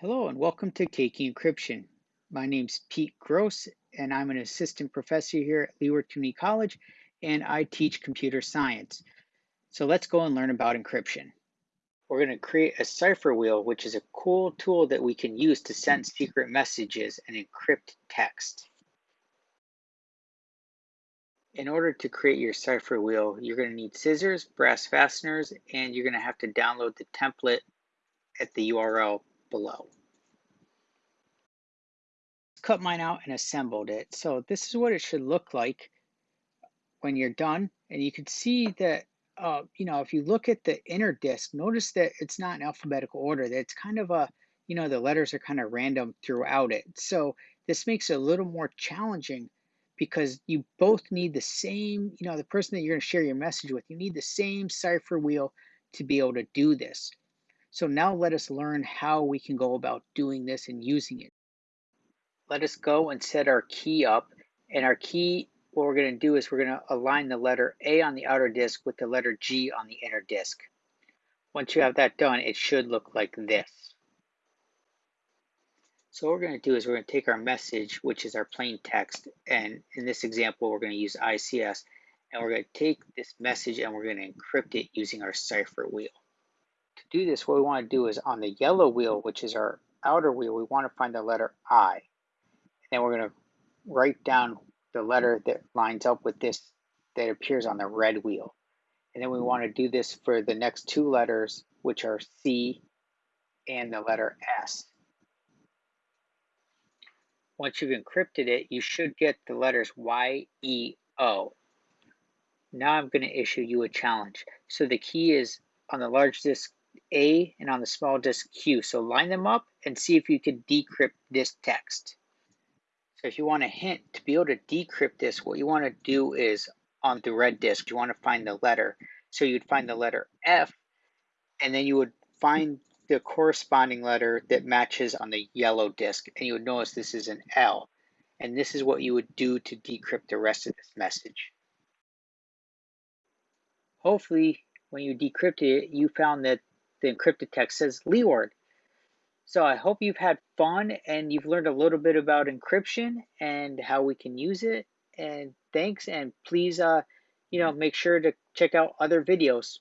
Hello and welcome to Taking Encryption. My name's Pete Gross and I'm an assistant professor here at Leeward Community College and I teach computer science. So let's go and learn about encryption. We're going to create a cipher wheel, which is a cool tool that we can use to send secret messages and encrypt text. In order to create your cipher wheel, you're going to need scissors, brass fasteners, and you're going to have to download the template at the URL below. Cut mine out and assembled it. So this is what it should look like when you're done. And you can see that, uh, you know, if you look at the inner disk, notice that it's not in alphabetical order. That it's kind of a, you know, the letters are kind of random throughout it. So this makes it a little more challenging because you both need the same, you know, the person that you're going to share your message with, you need the same cipher wheel to be able to do this. So now let us learn how we can go about doing this and using it. Let us go and set our key up. And our key, what we're going to do is we're going to align the letter A on the outer disk with the letter G on the inner disk. Once you have that done, it should look like this. So what we're going to do is we're going to take our message, which is our plain text, and in this example, we're going to use ICS, and we're going to take this message and we're going to encrypt it using our cipher wheel to do this, what we want to do is on the yellow wheel, which is our outer wheel, we want to find the letter I. And then we're going to write down the letter that lines up with this that appears on the red wheel. And then we want to do this for the next two letters, which are C and the letter S. Once you've encrypted it, you should get the letters Y, E, O. Now I'm going to issue you a challenge. So the key is on the large disk a and on the small disk Q. So line them up and see if you can decrypt this text. So if you want a hint to be able to decrypt this, what you want to do is on the red disk, you want to find the letter. So you'd find the letter F, and then you would find the corresponding letter that matches on the yellow disk, and you would notice this is an L. And this is what you would do to decrypt the rest of this message. Hopefully, when you decrypted it, you found that the encrypted text says Leeward. So I hope you've had fun and you've learned a little bit about encryption and how we can use it. And thanks, and please, uh, you know, make sure to check out other videos.